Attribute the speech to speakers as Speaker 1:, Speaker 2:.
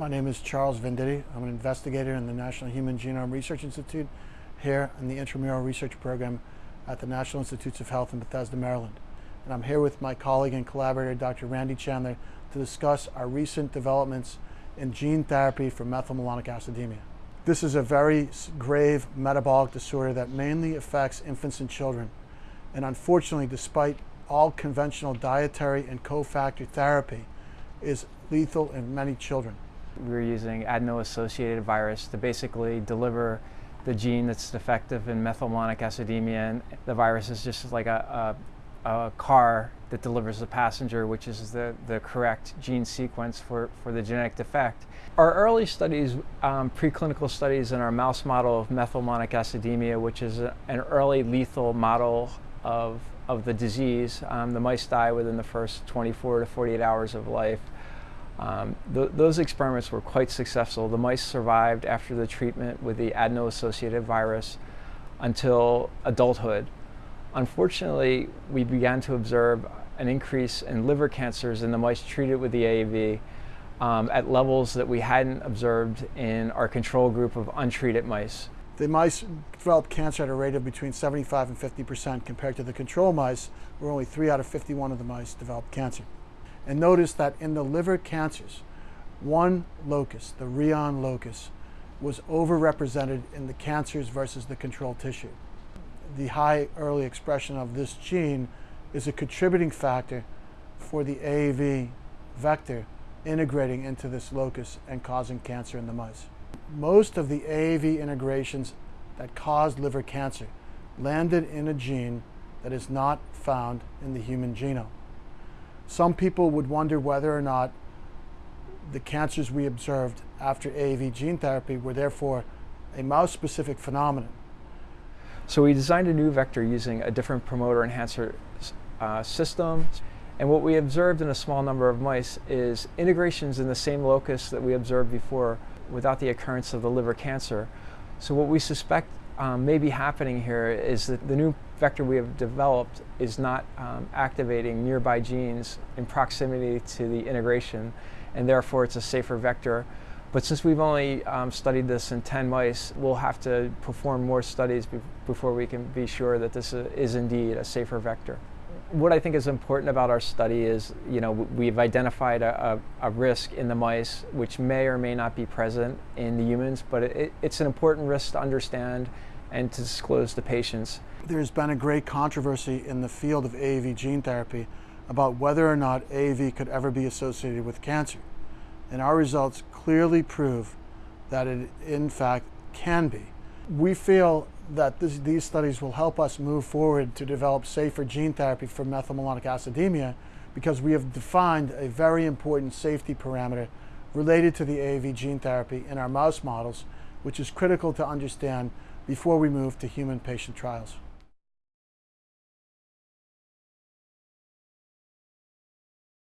Speaker 1: My name is Charles Venditti. I'm an investigator in the National Human Genome Research Institute here in the intramural research program at the National Institutes of Health in Bethesda, Maryland. And I'm here with my colleague and collaborator, Dr. Randy Chandler, to discuss our recent developments in gene therapy for methylmalonic acidemia. This is a very grave metabolic disorder that mainly affects infants and children. And unfortunately, despite all conventional dietary and cofactor therapy, is lethal in many children.
Speaker 2: We were using adeno-associated virus to basically deliver the gene that's defective in methylmalonic acidemia. And the virus is just like a, a, a, car that delivers the passenger, which is the, the correct gene sequence for, for the genetic defect. Our early studies, um, preclinical studies in our mouse model of methylmalonic acidemia, which is a, an early lethal model of, of the disease, um, the mice die within the first 24 to 48 hours of life. Um, th those experiments were quite successful. The mice survived after the treatment with the adeno-associated virus until adulthood. Unfortunately, we began to observe an increase in liver cancers in the mice treated with the AAV um, at levels that we hadn't observed in our control group of untreated mice.
Speaker 1: The mice developed cancer at a rate of between 75 and 50 percent compared to the control mice, where only 3 out of 51 of the mice developed cancer. And notice that in the liver cancers, one locus, the Rheon locus, was overrepresented in the cancers versus the control tissue. The high early expression of this gene is a contributing factor for the AAV vector integrating into this locus and causing cancer in the mice. Most of the AAV integrations that caused liver cancer landed in a gene that is not found in the human genome. Some people would wonder whether or not the cancers we observed after AAV gene therapy were therefore a mouse-specific phenomenon.
Speaker 2: So we designed a new vector using a different promoter enhancer uh, system. And what we observed in a small number of mice is integrations in the same locus that we observed before without the occurrence of the liver cancer. So what we suspect um, may be happening here is that the new vector we have developed is not um, activating nearby genes in proximity to the integration, and therefore it's a safer vector. But since we've only um, studied this in 10 mice, we'll have to perform more studies be before we can be sure that this is indeed a safer vector. What I think is important about our study is, you know, we've identified a, a, a risk in the mice which may or may not be present in the humans, but it, it's an important risk to understand and to disclose to patients.
Speaker 1: There's been a great controversy in the field of AAV gene therapy about whether or not AAV could ever be associated with cancer. And our results clearly prove that it in fact can be. We feel that this, these studies will help us move forward to develop safer gene therapy for methylmalonic acidemia because we have defined a very important safety parameter related to the AAV gene therapy in our mouse models, which is critical to understand before we move to human patient trials.